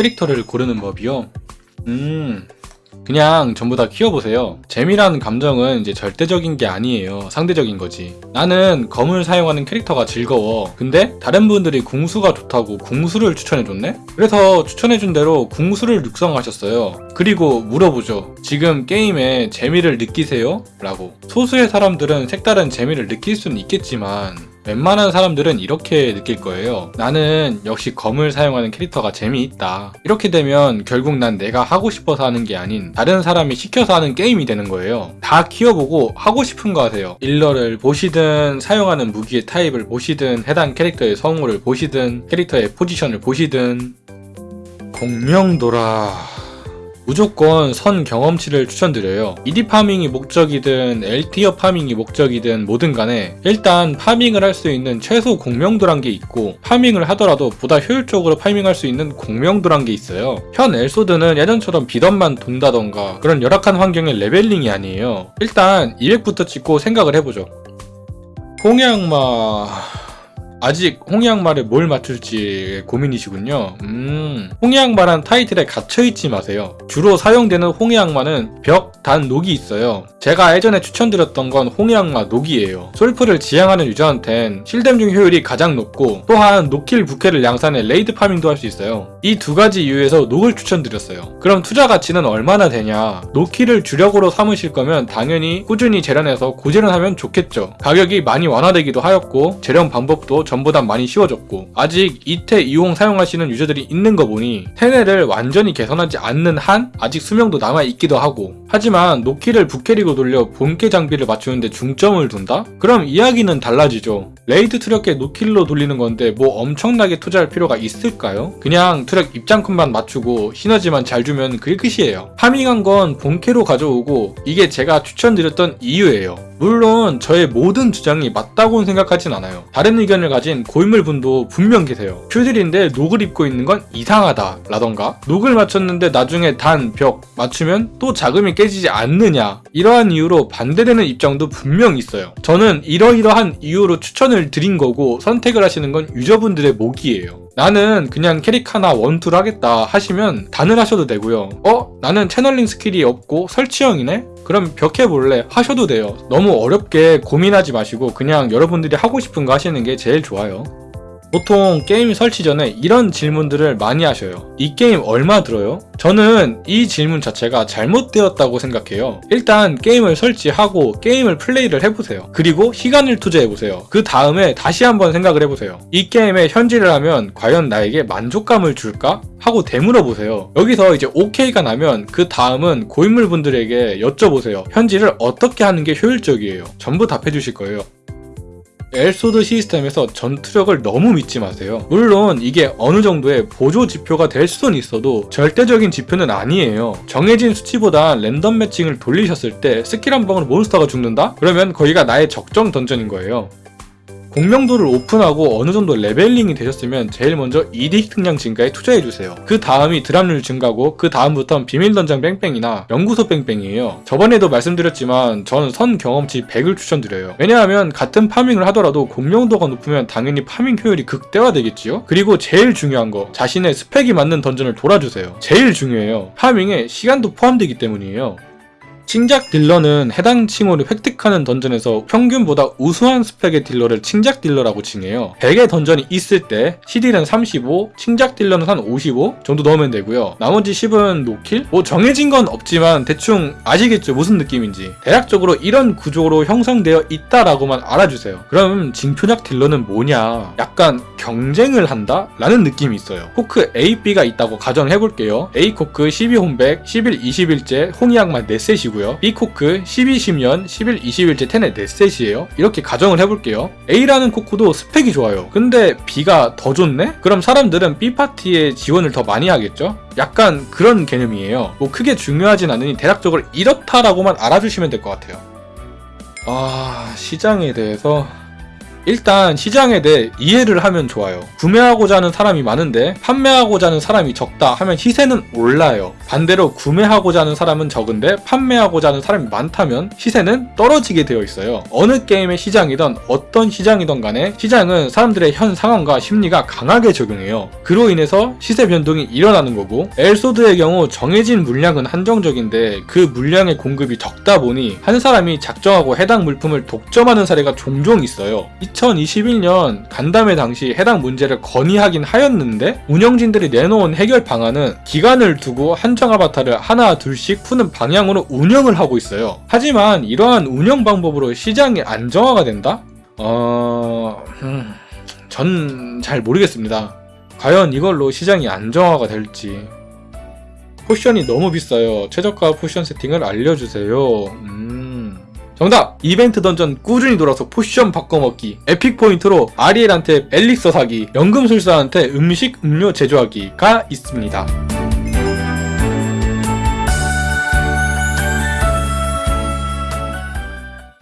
캐릭터를 고르는 법이요? 음... 그냥 전부 다 키워보세요. 재미라는 감정은 이제 절대적인 게 아니에요. 상대적인 거지. 나는 검을 사용하는 캐릭터가 즐거워. 근데 다른 분들이 궁수가 좋다고 궁수를 추천해줬네? 그래서 추천해준 대로 궁수를 육성하셨어요. 그리고 물어보죠. 지금 게임에 재미를 느끼세요? 라고. 소수의 사람들은 색다른 재미를 느낄 수는 있겠지만 웬만한 사람들은 이렇게 느낄 거예요. 나는 역시 검을 사용하는 캐릭터가 재미있다. 이렇게 되면 결국 난 내가 하고 싶어서 하는 게 아닌 다른 사람이 시켜서 하는 게임이 되는 거예요. 다 키워보고 하고 싶은 거 하세요. 일러를 보시든 사용하는 무기의 타입을 보시든 해당 캐릭터의 성우를 보시든 캐릭터의 포지션을 보시든 공명도라... 무조건 선 경험치를 추천드려요. ED 파밍이 목적이든 L tier 파밍이 목적이든 뭐든 간에 일단 파밍을 할 수 있는 최소 공명도란 게 있고 파밍을 하더라도 보다 효율적으로 파밍할 수 있는 공명도란 게 있어요. 현 엘소드는 예전처럼 비던만 돈다던가 그런 열악한 환경의 leveling이 아니에요. 일단 200부터 찍고 생각을 해보죠. 홍양마... 아직 홍양마에 뭘 맞출지 고민이시군요. 음, 홍양마란 타이틀에 갇혀있지 마세요. 주로 사용되는 홍양마는 벽, 단, 녹이 있어요. 제가 예전에 추천드렸던 건 홍양마 녹이에요. 솔플을 지향하는 유저한텐 실댐 중 효율이 가장 높고 또한 노킬 부캐를 양산해 레이드 파밍도 할 수 있어요. 이 두 가지 이유에서 녹을 추천드렸어요. 그럼 투자 가치는 얼마나 되냐? 노킬을 주력으로 삼으실 거면 당연히 꾸준히 재련해서 고재련하면 좋겠죠. 가격이 많이 완화되기도 하였고 재련 방법도 전보다 많이 쉬워졌고 아직 이태 이용 사용하시는 유저들이 있는 거 보니 테네를 완전히 개선하지 않는 한 아직 수명도 남아있기도 하고 하지만 노키를 부캐로 돌려 본캐 장비를 맞추는데 중점을 둔다? 그럼 이야기는 달라지죠. 레이드 트럭에 노킬로 돌리는 건데 뭐 엄청나게 투자할 필요가 있을까요? 그냥 트럭 입장컷만 맞추고 시너지만 잘 주면 그게 끝이에요. 파밍한 건 본캐로 가져오고 이게 제가 추천드렸던 이유예요. 물론 저의 모든 주장이 맞다고는 생각하진 않아요. 다른 의견을 가진 고인물분도 분명 계세요. 큐들인데 녹을 입고 있는 건 이상하다 라던가 녹을 맞췄는데 나중에 단, 벽 맞추면 또 자금이 깨지지 않느냐 이러한 이유로 반대되는 입장도 분명 있어요. 저는 이러이러한 이유로 추천을 드린 거고 선택을 하시는 건 유저분들의 몫이에요. 나는 그냥 캐릭 하나 one tool을 하겠다 하시면 단을 하셔도 되고요. 어? 나는 channeling 스킬이 없고 설치형이네? 그럼 벽해 볼래? 하셔도 돼요. 너무 어렵게 고민하지 마시고 그냥 여러분들이 하고 싶은 거 하시는 게 제일 좋아요. 보통 게임 설치 전에 이런 질문들을 많이 하셔요. 이 게임 얼마 들어요? 저는 이 질문 자체가 잘못되었다고 생각해요. 일단 게임을 설치하고 게임을 플레이를 해보세요. 그리고 시간을 투자해보세요. 그 다음에 다시 한번 생각을 해보세요. 이 게임에 현질을 하면 과연 나에게 만족감을 줄까? 하고 되물어보세요. 여기서 이제 OK가 나면 그 다음은 고인물분들에게 여쭤보세요. 현질을 어떻게 하는 게 효율적이에요? 전부 답해주실 거예요. 엘소드 시스템에서 전투력을 너무 믿지 마세요. 물론 이게 어느 정도의 보조 지표가 될 수는 있어도 절대적인 지표는 아니에요. 정해진 수치보다 랜덤 매칭을 돌리셨을 때 스킬 한 방으로 몬스터가 죽는다? 그러면 거기가 나의 적정 던전인 거예요. 공명도를 오픈하고 어느 정도 leveling이 되셨으면 제일 먼저 ED 획득량 증가에 투자해주세요. 그 다음이 drop률 증가고 그 다음부터는 비밀 던전 뺑뺑이나 연구소 뺑뺑이에요. 저번에도 말씀드렸지만 저는 선 경험치 100을 추천드려요. 왜냐하면 같은 파밍을 하더라도 공명도가 높으면 당연히 파밍 효율이 극대화되겠지요? 그리고 제일 중요한 거 자신의 스펙에 맞는 던전을 돌아주세요. 제일 중요해요. 파밍에 시간도 포함되기 때문이에요. 칭작 딜러는 해당 칭호를 획득하는 던전에서 평균보다 우수한 스펙의 딜러를 칭작 딜러라고 칭해요. 100의 던전이 있을 때 CD는 35, 칭작 딜러는 한 55 정도 넣으면 되고요. 나머지 10은 노킬? 뭐 정해진 건 없지만 대충 아시겠죠 무슨 느낌인지. 대략적으로 이런 구조로 형성되어 있다라고만 알아주세요. 그럼 징표작 딜러는 뭐냐? 약간 경쟁을 한다? 라는 느낌이 있어요. 코크 A, B가 있다고 가정해볼게요. A 코크 12 홈백, 11, 20일째 홍이약만 4셋이고요. B고요. B코크 12, 10년, 11, 20일째 텐의 넷셋이에요. 이렇게 가정을 해볼게요. A라는 코크도 스펙이 좋아요. 근데 B가 더 좋네? 그럼 사람들은 B파티에 지원을 더 많이 하겠죠? 약간 그런 개념이에요. 뭐 크게 중요하진 않으니 대략적으로 이렇다라고만 알아주시면 될 것 같아요. 아... 시장에 대해서 일단 시장에 대해 이해를 하면 좋아요. 구매하고자 하는 사람이 많은데 판매하고자 하는 사람이 적다 하면 시세는 올라요. 반대로 구매하고자 하는 사람은 적은데 판매하고자 하는 사람이 많다면 시세는 떨어지게 되어 있어요. 어느 게임의 시장이든 어떤 시장이든 간에 시장은 사람들의 현 상황과 심리가 강하게 적용해요. 그로 인해서 시세 변동이 일어나는 거고 엘소드의 경우 정해진 물량은 한정적인데 그 물량의 공급이 적다 보니 한 사람이 작정하고 해당 물품을 독점하는 사례가 종종 있어요. 2021년 간담회 당시 해당 문제를 건의하긴 하였는데 운영진들이 내놓은 해결 방안은 기간을 두고 한정 아바타를 하나 둘씩 푸는 방향으로 운영을 하고 있어요. 하지만 이러한 운영 방법으로 시장이 안정화가 된다? 어... 음... 전 잘 모르겠습니다. 과연 이걸로 시장이 안정화가 될지. potion이 너무 비싸요. 최저가 potion 세팅을 알려주세요. 음. 정답! 이벤트 던전 꾸준히 돌아서 potion 바꿔먹기. epic 포인트로 아리엘한테 엘릭서 사기. 연금술사한테 음식, 음료 제조하기가 있습니다.